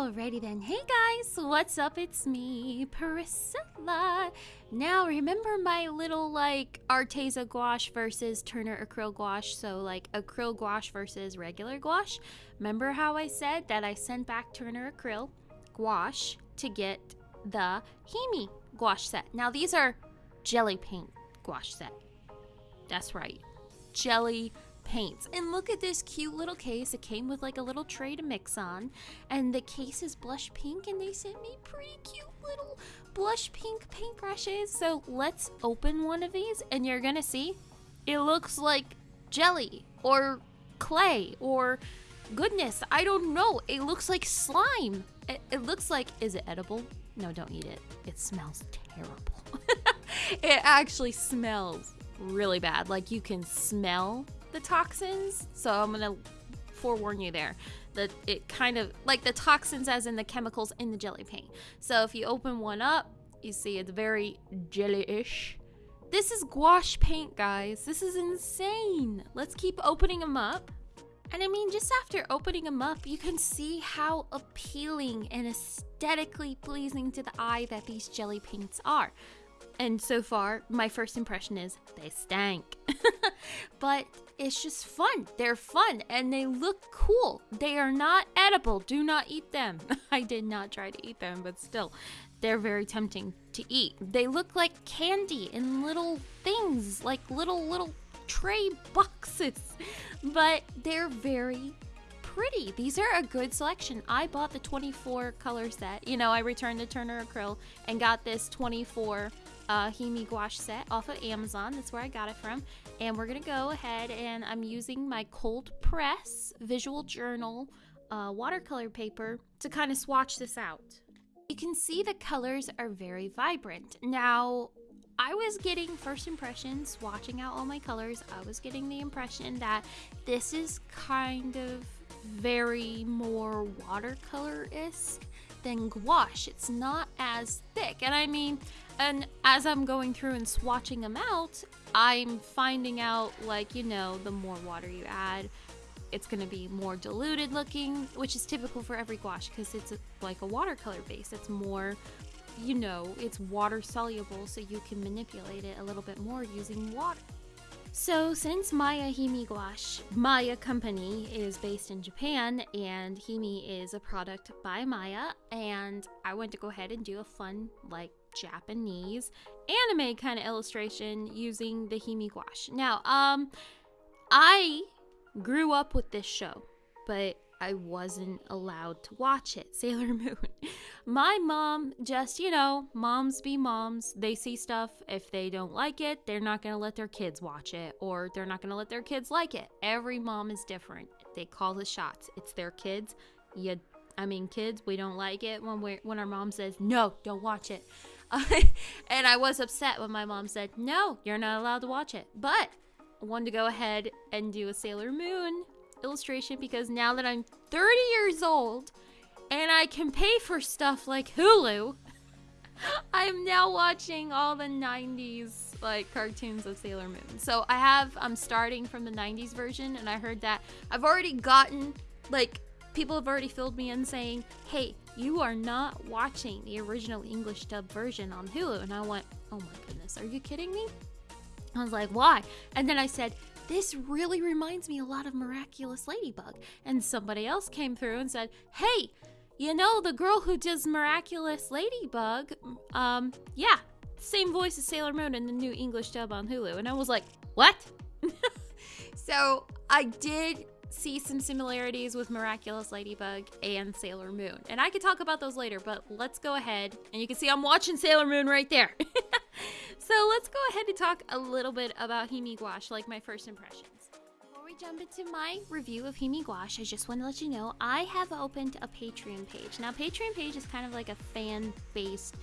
Alrighty then. Hey guys, what's up? It's me, Priscilla. Now, remember my little like Arteza gouache versus Turner acryl gouache? So, like acryl gouache versus regular gouache? Remember how I said that I sent back Turner acryl gouache to get the Himi gouache set? Now, these are jelly paint gouache set. That's right. Jelly paints. And look at this cute little case. It came with like a little tray to mix on. And the case is blush pink and they sent me pretty cute little blush pink paintbrushes. So let's open one of these and you're gonna see it looks like jelly or clay or goodness, I don't know. It looks like slime. It, it looks like, is it edible? No, don't eat it. It smells terrible. it actually smells really bad. Like you can smell the toxins. So I'm gonna forewarn you there that it kind of like the toxins as in the chemicals in the jelly paint. So if you open one up, you see it's very jelly-ish. This is gouache paint, guys. This is insane. Let's keep opening them up. And I mean, just after opening them up, you can see how appealing and aesthetically pleasing to the eye that these jelly paints are. And so far, my first impression is they stank. but it's just fun. They're fun and they look cool. They are not edible. Do not eat them. I did not try to eat them, but still, they're very tempting to eat. They look like candy in little things, like little, little tray boxes, but they're very pretty. These are a good selection. I bought the 24 color set. You know, I returned the Turner Acryl and got this 24 uh, Himi gouache set off of Amazon. That's where I got it from. And we're going to go ahead and I'm using my cold press visual journal uh, watercolor paper to kind of swatch this out. You can see the colors are very vibrant. Now, I was getting first impressions, watching out all my colors, I was getting the impression that this is kind of very more watercolor-esque than gouache. It's not as thick. And I mean, and as I'm going through and swatching them out, I'm finding out, like, you know, the more water you add, it's going to be more diluted looking, which is typical for every gouache because it's a, like a watercolor base. It's more, you know, it's water soluble, so you can manipulate it a little bit more using water. So, since Maya Himi Gouache, Maya Company is based in Japan and Himi is a product by Maya, and I went to go ahead and do a fun, like, Japanese anime kind of illustration using the Himi gouache. Now, um, I grew up with this show, but I wasn't allowed to watch it, Sailor Moon. My mom just, you know, moms be moms. They see stuff. If they don't like it, they're not going to let their kids watch it or they're not going to let their kids like it. Every mom is different. They call the shots. It's their kids. You I mean, kids, we don't like it when we when our mom says, "No, don't watch it." and I was upset when my mom said, No, you're not allowed to watch it. But I wanted to go ahead and do a Sailor Moon illustration because now that I'm 30 years old and I can pay for stuff like Hulu, I'm now watching all the 90s like cartoons of Sailor Moon. So I have, I'm starting from the 90s version and I heard that I've already gotten like people have already filled me in saying, hey, you are not watching the original English dub version on Hulu. And I went, oh my goodness, are you kidding me? I was like, why? And then I said, this really reminds me a lot of Miraculous Ladybug. And somebody else came through and said, hey, you know, the girl who does Miraculous Ladybug, um, yeah, same voice as Sailor Moon in the new English dub on Hulu. And I was like, what? so I did see some similarities with Miraculous Ladybug and Sailor Moon. And I could talk about those later, but let's go ahead. And you can see I'm watching Sailor Moon right there. so let's go ahead and talk a little bit about Himi Gouache, like my first impressions. Before we jump into my review of Himi Gouache, I just want to let you know I have opened a Patreon page. Now, Patreon page is kind of like a fan-based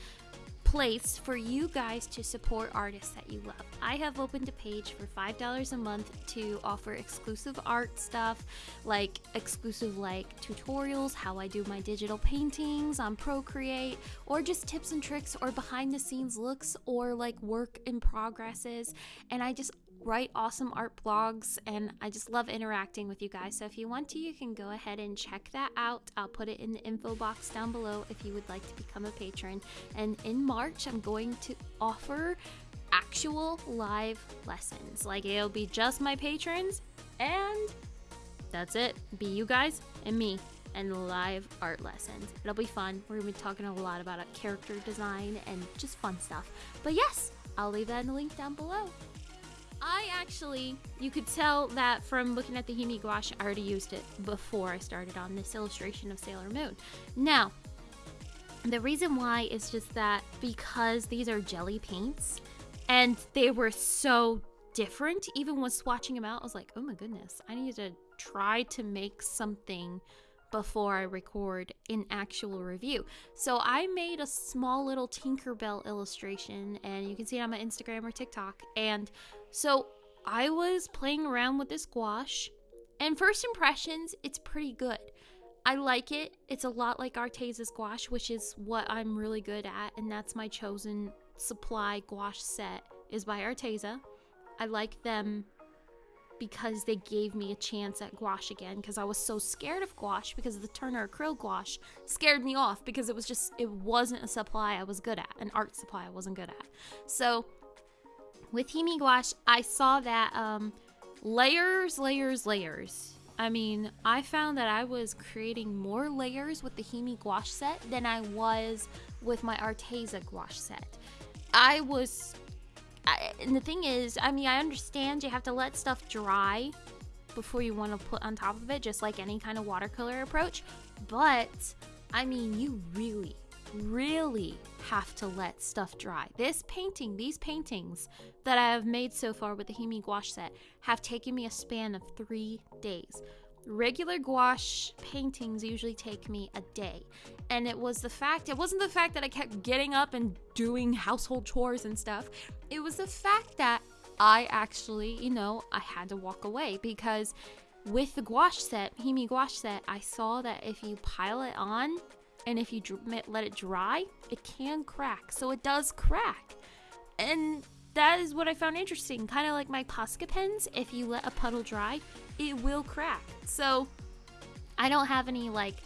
place for you guys to support artists that you love. I have opened a page for $5 a month to offer exclusive art stuff, like exclusive like tutorials, how I do my digital paintings on Procreate, or just tips and tricks or behind the scenes looks or like work in progresses. And I just write awesome art blogs, and I just love interacting with you guys. So if you want to, you can go ahead and check that out. I'll put it in the info box down below if you would like to become a patron. And in March, I'm going to offer actual live lessons. Like it'll be just my patrons, and that's it. Be you guys and me and live art lessons. It'll be fun. We're gonna be talking a lot about character design and just fun stuff. But yes, I'll leave that in the link down below. I actually, you could tell that from looking at the Himi gouache, I already used it before I started on this illustration of Sailor Moon. Now, the reason why is just that because these are jelly paints and they were so different, even when swatching them out, I was like, oh my goodness, I need to try to make something before I record an actual review. So I made a small little Tinkerbell illustration, and you can see it on my Instagram or TikTok. And so I was playing around with this gouache, and first impressions, it's pretty good. I like it. It's a lot like Arteza's gouache, which is what I'm really good at, and that's my chosen supply gouache set is by Arteza. I like them because they gave me a chance at gouache again because I was so scared of gouache because the Turner acrylic gouache scared me off because it was just it wasn't a supply I was good at, an art supply I wasn't good at. So with Himi gouache, I saw that um, layers, layers, layers. I mean, I found that I was creating more layers with the Himi gouache set than I was with my Arteza gouache set. I was I, and the thing is, I mean, I understand you have to let stuff dry before you want to put on top of it, just like any kind of watercolor approach. But I mean, you really, really have to let stuff dry. This painting, these paintings that I have made so far with the Himi gouache set have taken me a span of three days. Regular gouache paintings usually take me a day. And it was the fact, it wasn't the fact that I kept getting up and doing household chores and stuff. It was the fact that I actually, you know, I had to walk away because with the gouache set, Himi gouache set, I saw that if you pile it on and if you let it dry, it can crack. So it does crack. And that is what I found interesting. Kind of like my Posca pens, if you let a puddle dry, it will crack. So I don't have any like,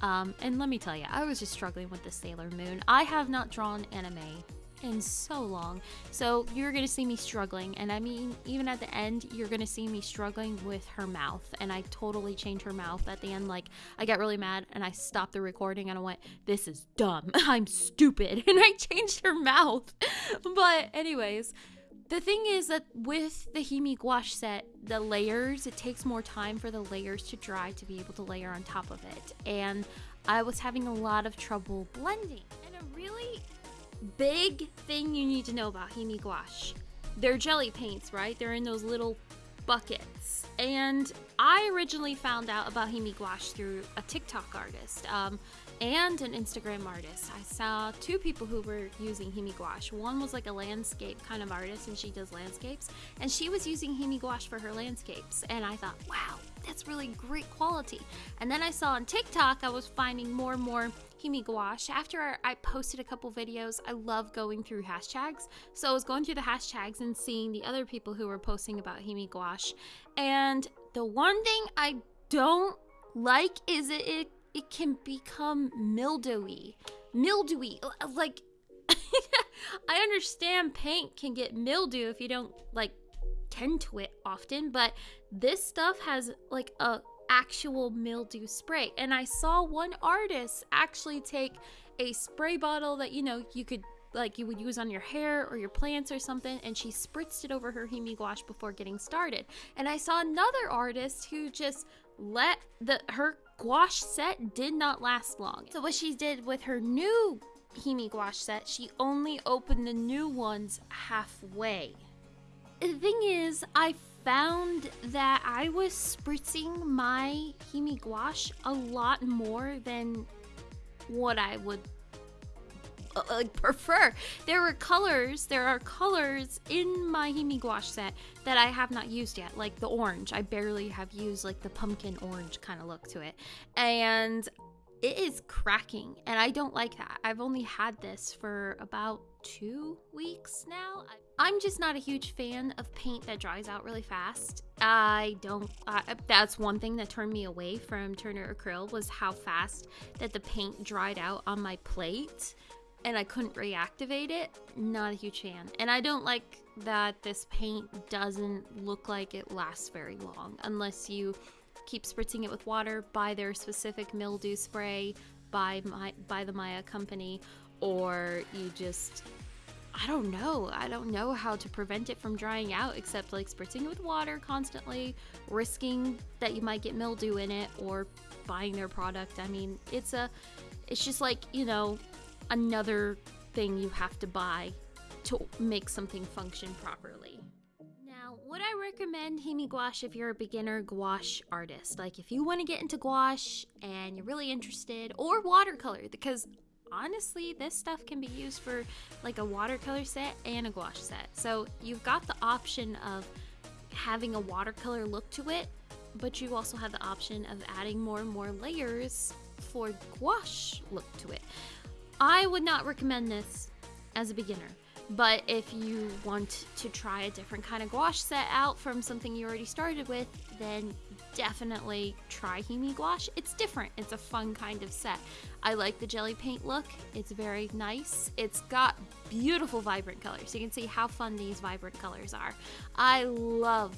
um, and let me tell you, I was just struggling with the Sailor Moon. I have not drawn anime in so long. So you're gonna see me struggling, and I mean, even at the end, you're gonna see me struggling with her mouth. And I totally changed her mouth at the end. Like, I got really mad and I stopped the recording and I went, This is dumb. I'm stupid. And I changed her mouth. but, anyways. The thing is that with the Himi gouache set, the layers, it takes more time for the layers to dry to be able to layer on top of it. And I was having a lot of trouble blending. And a really big thing you need to know about Himi gouache. They're jelly paints, right? They're in those little buckets. And I originally found out about Himi gouache through a TikTok artist um, and an Instagram artist. I saw two people who were using Himi gouache. One was like a landscape kind of artist, and she does landscapes, and she was using Himi gouache for her landscapes. And I thought, wow, that's really great quality. And then I saw on TikTok, I was finding more and more Himi gouache. After I posted a couple videos, I love going through hashtags. So I was going through the hashtags and seeing the other people who were posting about Himi gouache. And the one thing I don't like is it, it, it can become mildewy. Mildewy. Like, I understand paint can get mildew if you don't, like, tend to it often, but this stuff has, like, a actual mildew spray. And I saw one artist actually take a spray bottle that, you know, you could like you would use on your hair or your plants or something and she spritzed it over her himi gouache before getting started. And i saw another artist who just let the her gouache set did not last long. So what she did with her new himi gouache set she only opened the new ones halfway. The thing is i found that I was spritzing my Himi gouache a lot more than what I would uh, uh, prefer. There were colors, there are colors in my Himi gouache set that I have not used yet, like the orange. I barely have used like the pumpkin orange kind of look to it. And it is cracking and I don't like that. I've only had this for about two weeks now. I'm just not a huge fan of paint that dries out really fast. I don't. That's one thing that turned me away from Turner Acryl was how fast that the paint dried out on my plate, and I couldn't reactivate it. Not a huge fan, and I don't like that this paint doesn't look like it lasts very long unless you keep spritzing it with water, buy their specific mildew spray by my by the Maya company, or you just I don't know. I don't know how to prevent it from drying out except like spritzing it with water constantly, risking that you might get mildew in it or buying their product. I mean, it's a it's just like, you know, another thing you have to buy to make something function properly. Recommend Himi Gouache if you're a beginner gouache artist? Like if you want to get into gouache and you're really interested or watercolor because honestly, this stuff can be used for like a watercolor set and a gouache set. So you've got the option of having a watercolor look to it, but you also have the option of adding more and more layers for gouache look to it. I would not recommend this as a beginner. But if you want to try a different kind of gouache set out from something you already started with, then definitely try Himi Gouache. It's different. It's a fun kind of set. I like the jelly paint look. It's very nice. It's got beautiful vibrant colors. You can see how fun these vibrant colors are. I love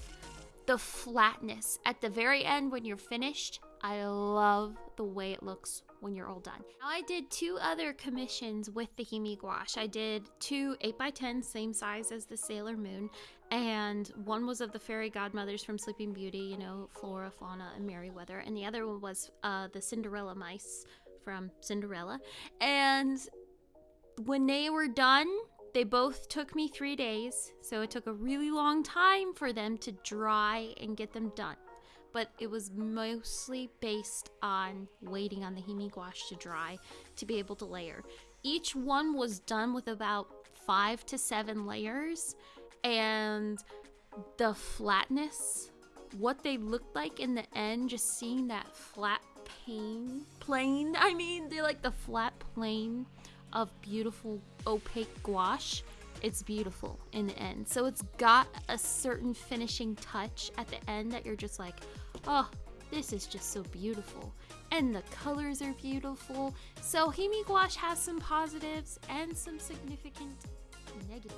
the flatness. At the very end when you're finished, I love the way it looks when you're all done. Now, I did two other commissions with the Himi gouache. I did two 8x10, same size as the Sailor Moon, and one was of the fairy godmothers from Sleeping Beauty, you know, Flora, Fauna, and Merryweather, and the other one was uh, the Cinderella mice from Cinderella. And when they were done, they both took me three days, so it took a really long time for them to dry and get them done. But it was mostly based on waiting on the Himi gouache to dry to be able to layer. Each one was done with about five to seven layers, and the flatness, what they looked like in the end, just seeing that flat pane, plane, I mean, they like the flat plane of beautiful opaque gouache. It's beautiful in the end. So it's got a certain finishing touch at the end that you're just like, oh, this is just so beautiful. And the colors are beautiful. So Himi Gouache has some positives and some significant negatives.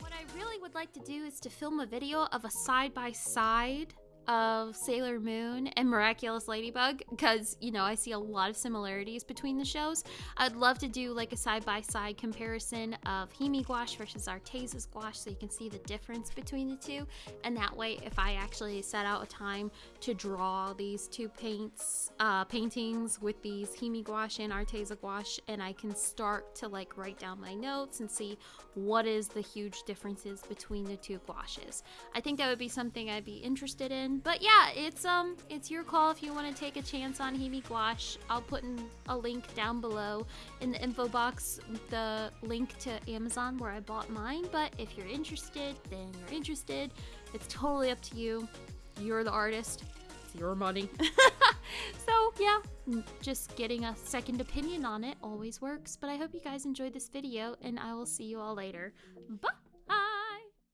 What I really would like to do is to film a video of a side-by-side -side of Sailor Moon and Miraculous Ladybug because, you know, I see a lot of similarities between the shows. I'd love to do like a side by side comparison of Himi gouache versus Arteza gouache so you can see the difference between the two. And that way, if I actually set out a time to draw these two paints, uh, paintings with these Himi gouache and Arteza gouache, and I can start to like write down my notes and see what is the huge differences between the two gouaches. I think that would be something I'd be interested in but yeah, it's um it's your call if you want to take a chance on Himi Gouache. I'll put in a link down below in the info box, the link to Amazon where I bought mine. But if you're interested, then you're interested. It's totally up to you. You're the artist. It's your money. so yeah, just getting a second opinion on it always works. But I hope you guys enjoyed this video, and I will see you all later. Bye.